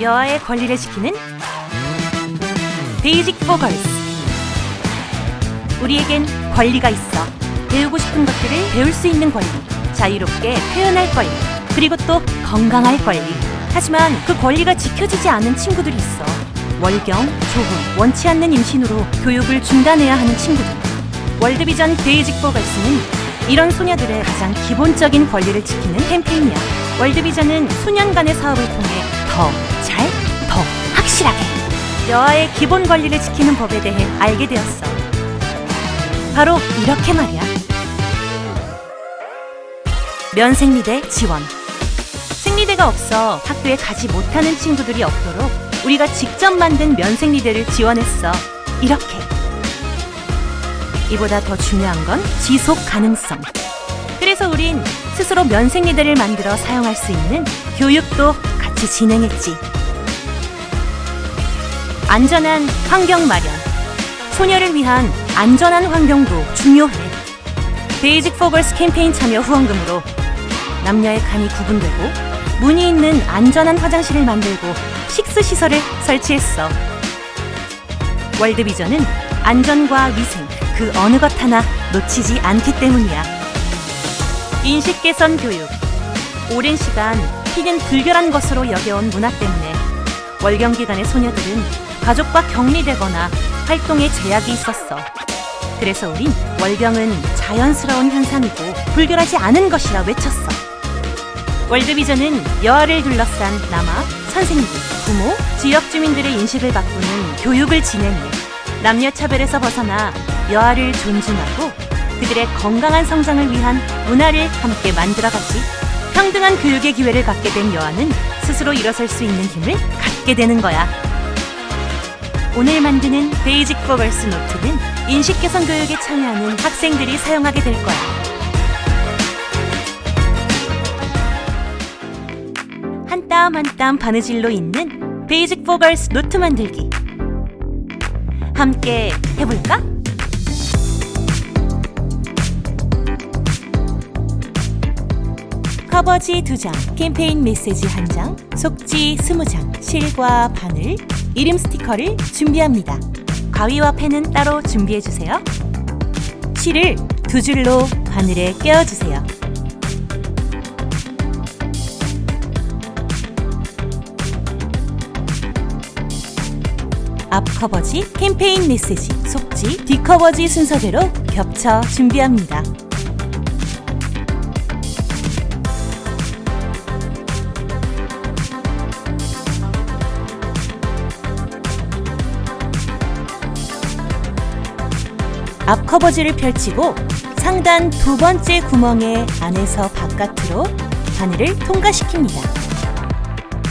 여아의 권리를 지키는 Basic for Girls 우리에겐 권리가 있어 배우고 싶은 것들을 배울 수 있는 권리 자유롭게 표현할 권리 그리고 또 건강할 권리. 하지만 그 권리가 지켜지지 않은 친구들이 있어. 월경, 조혼, 원치 않는 임신으로 교육을 중단해야 하는 친구들. 월드비전 Basic for Girls는 이런 소녀들의 가장 기본적인 권리를 지키는 캠페인이야. 월드비전은 소년 간의 사업을 통해 더 확실하게 여아의 기본 권리를 지키는 법에 대해 알게 되었어. 바로 이렇게 말이야. 면생리대 지원. 생리대가 없어 학교에 가지 못하는 친구들이 없도록 우리가 직접 만든 면생리대를 지원했어. 이렇게. 이보다 더 중요한 건 지속 가능성. 그래서 우린 스스로 면생리대를 만들어 사용할 수 있는 교육도 같이 진행했지. 안전한 환경 마련. 소녀를 위한 안전한 환경도 중요해. Basic for Girls 캠페인 참여 후원금으로 남녀의 칸이 구분되고 문이 있는 안전한 화장실을 만들고 식수 시설을 설치했어. 월드비전은 안전과 위생 그 어느 것 하나 놓치지 않기 때문이야. 인식 개선 교육. 오랜 시간 피는 불결한 것으로 여겨온 문화 때문에 월경 기간의 소녀들은 가족과 격리되거나 활동에 제약이 있었어. 그래서 우린 월경은 자연스러운 현상이고 불결하지 않은 것이라 외쳤어. 월드비전은 여아를 둘러싼 남아, 선생님, 부모, 지역 주민들의 인식을 바꾸는 교육을 진행해 남녀 차별에서 벗어나 여아를 존중하고 그들의 건강한 성장을 위한 문화를 함께 만들어가지. 평등한 교육의 기회를 갖게 된 여아는 스스로 일어설 수 있는 힘을 갖게 되는 거야. 오늘 만드는 Basic for Girls 노트는 인식 개선 교육에 참여하는 학생들이 사용하게 될 거야. 한 땀 한 땀 바느질로 잇는 Basic for Girls 노트 만들기. 함께 해볼까? 커버지 2장, 캠페인 메시지 1장, 속지 20장, 실과 바늘, 이름 스티커를 준비합니다. 가위와 펜은 따로 준비해주세요. 실을 두 줄로 바늘에 꿰어주세요. 앞 커버지, 캠페인 메시지, 속지, 뒤 커버지 순서대로 겹쳐 준비합니다. 앞 커버지를 펼치고 상단 두 번째 구멍의 안에서 바깥으로 바늘을 통과시킵니다.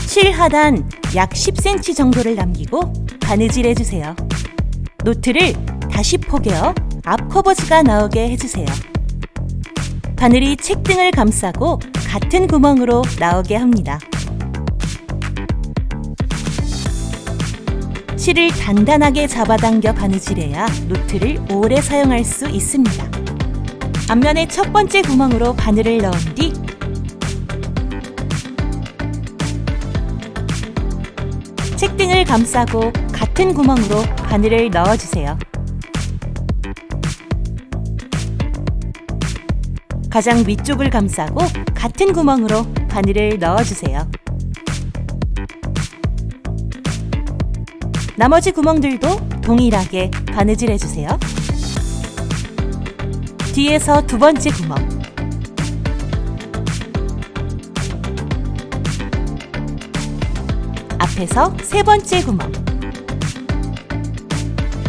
실 하단 약 10cm 정도를 남기고 바느질 해주세요. 노트를 다시 포개어 앞 커버지가 나오게 해주세요. 바늘이 책등을 감싸고 같은 구멍으로 나오게 합니다. 실을 단단하게 잡아당겨 바느질해야 노트를 오래 사용할 수 있습니다. 앞면의 첫 번째 구멍으로 바늘을 넣은 뒤 책등을 감싸고 같은 구멍으로 바늘을 넣어주세요. 가장 위쪽을 감싸고 같은 구멍으로 바늘을 넣어주세요. 나머지 구멍들도 동일하게 바느질 해주세요. 뒤에서 두 번째 구멍. 앞에서 세 번째 구멍.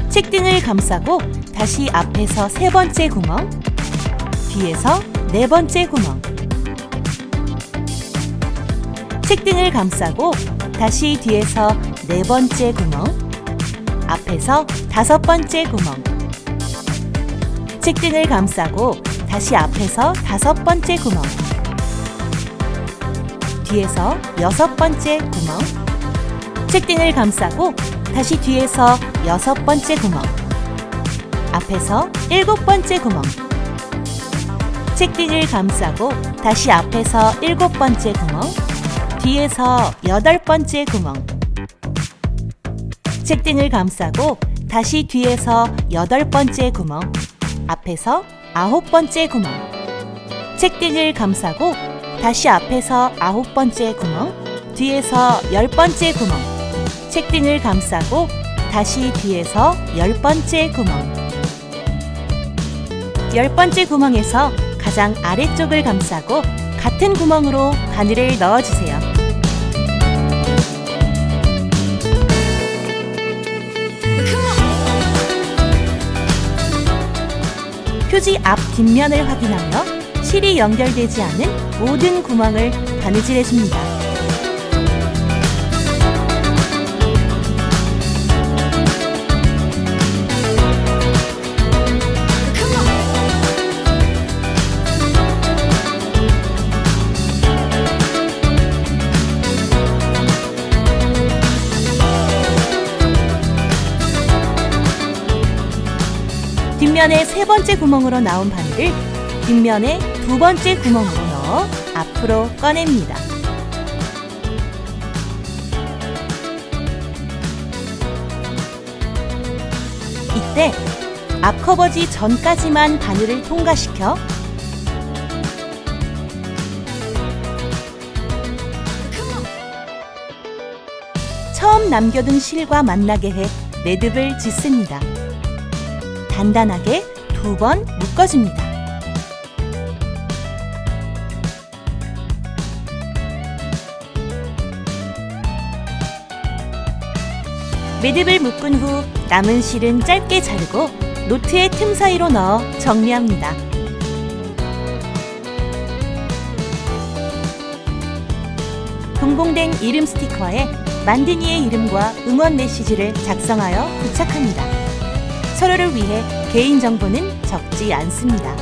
책등을 감싸고 다시 앞에서 세 번째 구멍 뒤에서 네 번째 구멍. 책등을 감싸고 다시 뒤에서 네 번째 구멍 앞에서 다섯 번째 구멍. 책등을 감싸고 다시 앞에서 다섯 번째 구멍. 뒤에서 여섯 번째 구멍. 책등을 감싸고 다시 뒤에서 여섯 번째 구멍. 앞에서 일곱 번째 구멍. 책등을 감싸고 다시 앞에서 일곱 번째 구멍. 뒤에서 여덟 번째 구멍. 책등을 감싸고 다시 뒤에서 여덟 번째 구멍. 앞에서 아홉 번째 구멍. 책등을 감싸고 다시 앞에서 아홉 번째 구멍. 뒤에서 열 번째 구멍. 책등을 감싸고 다시 뒤에서 열 번째 구멍. 열 번째 구멍에서 가장 아래쪽을 감싸고 같은 구멍으로 바늘을 넣어주세요. 표지 앞 뒷면을 확인하며 실이 연결되지 않은 모든 구멍을 바느질해줍니다. 뒷면의 세 번째 구멍으로 나온 바늘을 뒷면의 두 번째 구멍으로 넣어 앞으로 꺼냅니다. 이때 앞커버지 전까지만 바늘을 통과시켜 처음 남겨둔 실과 만나게 해 매듭을 짓습니다. 단단하게 두 번 묶어줍니다. 매듭을 묶은 후 남은 실은 짧게 자르고 노트의 틈 사이로 넣어 정리합니다. 동봉된 이름 스티커에 만드니의 이름과 응원 메시지를 작성하여 부착합니다. 서로를 위해 개인정보는 적지 않습니다.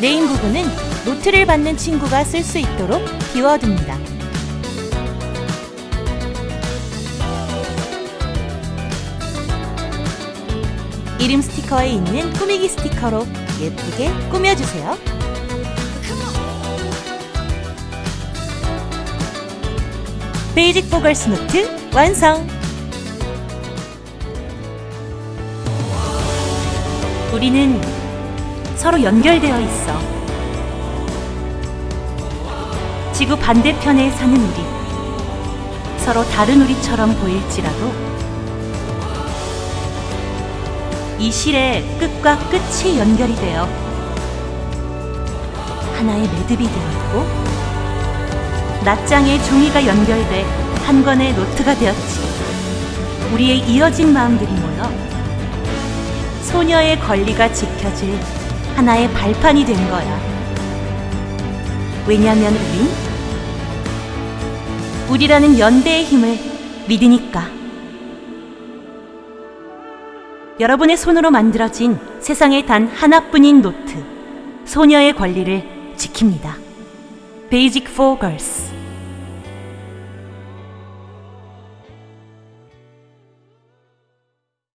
name 부분은 노트를 받는 친구가 쓸 수 있도록 비워둡니다. 이름 스티커에 있는 꾸미기 스티커로 예쁘게 꾸며주세요. Basic for Girls 노트 완성! 우리는 서로 연결되어 있어. 지구 반대편에 사는 우리. 서로 다른 우리처럼 보일지라도 이 실의 끝과 끝이 연결이 되어 하나의 매듭이 되었고 낱장의 종이가 연결돼 한 권의 노트가 되었지. 우리의 이어진 마음들이 모여 소녀의 권리가 지켜질 하나의 발판이 된 거야. 왜냐면 우린 우리라는 연대의 힘을 믿으니까. 여러분의 손으로 만들어진 세상에 단 하나뿐인 노트, 소녀의 권리를 지킵니다. Basic for Girls